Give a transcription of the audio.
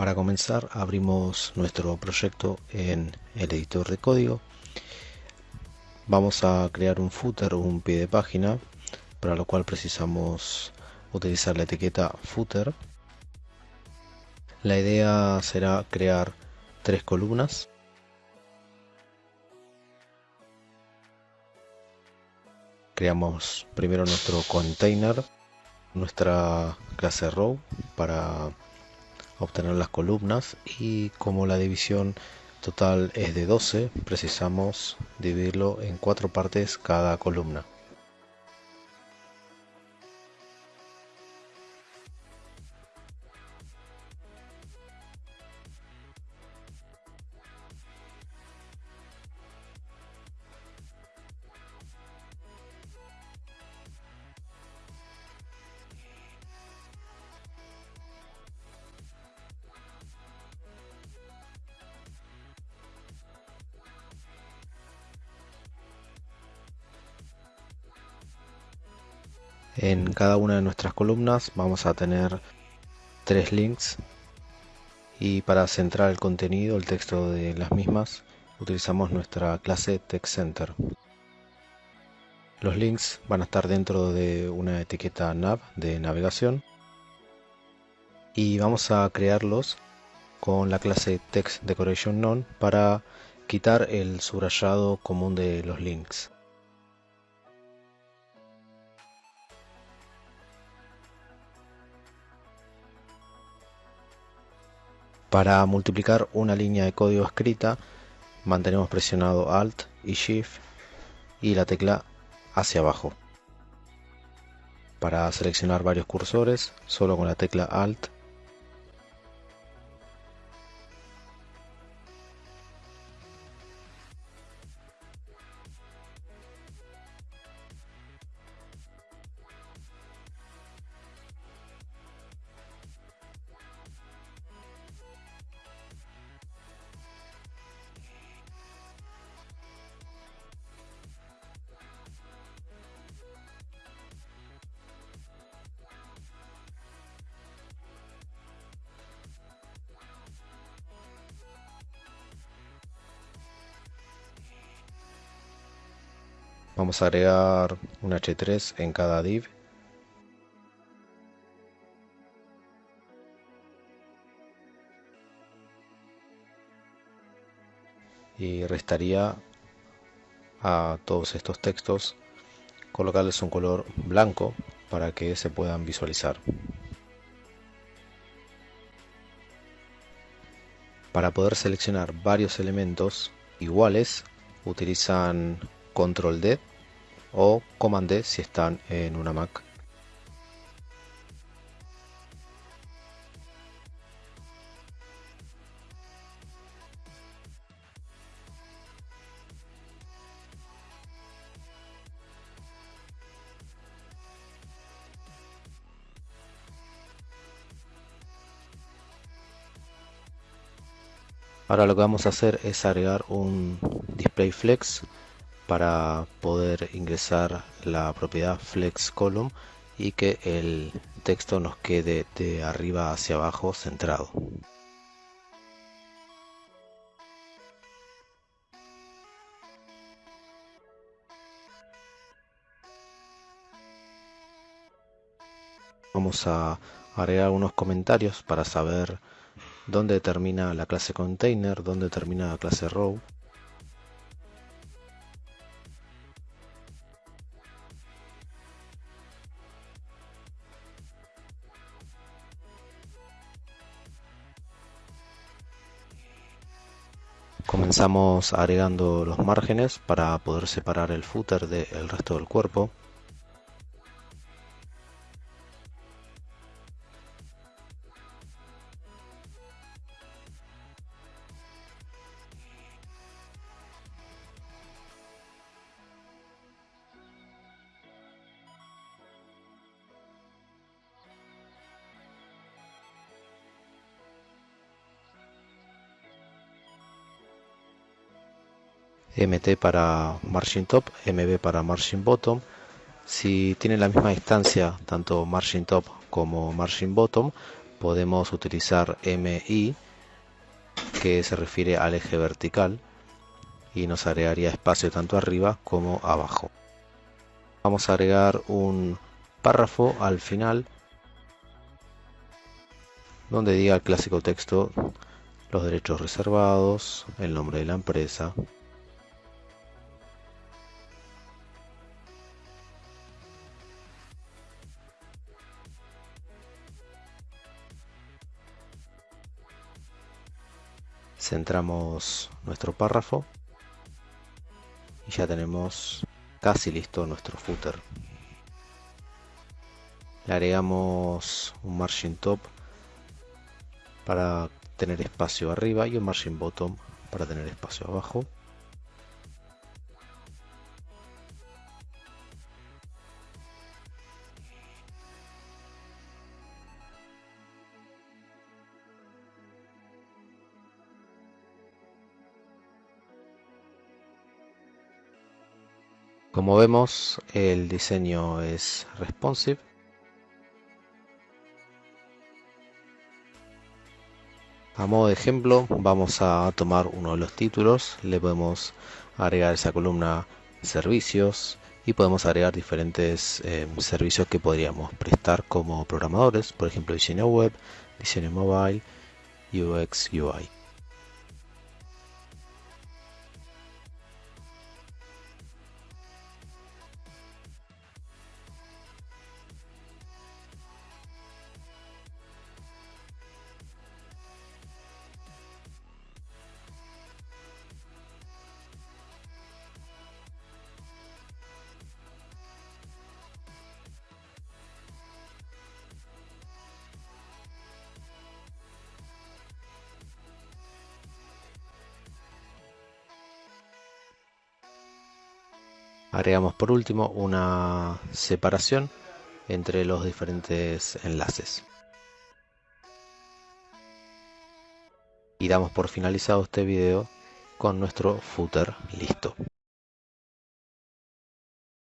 Para comenzar abrimos nuestro proyecto en el editor de código. Vamos a crear un footer un pie de página, para lo cual precisamos utilizar la etiqueta footer. La idea será crear tres columnas. Creamos primero nuestro container, nuestra clase row para obtener las columnas y como la división total es de 12 precisamos dividirlo en cuatro partes cada columna En cada una de nuestras columnas vamos a tener tres links y para centrar el contenido, el texto de las mismas, utilizamos nuestra clase TextCenter. Los links van a estar dentro de una etiqueta nav de navegación y vamos a crearlos con la clase TextDecorationNone para quitar el subrayado común de los links. Para multiplicar una línea de código escrita, mantenemos presionado Alt y Shift y la tecla hacia abajo. Para seleccionar varios cursores, solo con la tecla Alt Vamos a agregar un H3 en cada div. Y restaría a todos estos textos colocarles un color blanco para que se puedan visualizar. Para poder seleccionar varios elementos iguales utilizan control D o Command D si están en una Mac. Ahora lo que vamos a hacer es agregar un display flex para poder ingresar la propiedad flex column y que el texto nos quede de arriba hacia abajo centrado. Vamos a agregar unos comentarios para saber dónde termina la clase container, dónde termina la clase row. Comenzamos agregando los márgenes para poder separar el footer del resto del cuerpo. MT para margin top, MB para margin bottom. Si tienen la misma distancia, tanto margin top como margin bottom, podemos utilizar MI que se refiere al eje vertical y nos agregaría espacio tanto arriba como abajo. Vamos a agregar un párrafo al final donde diga el clásico texto los derechos reservados, el nombre de la empresa, centramos nuestro párrafo y ya tenemos casi listo nuestro footer. Le agregamos un margin top para tener espacio arriba y un margin bottom para tener espacio abajo Como vemos, el diseño es responsive. A modo de ejemplo, vamos a tomar uno de los títulos, le podemos agregar esa columna servicios y podemos agregar diferentes eh, servicios que podríamos prestar como programadores, por ejemplo diseño web, diseño mobile, UX, UI. Agregamos por último una separación entre los diferentes enlaces. Y damos por finalizado este video con nuestro footer listo.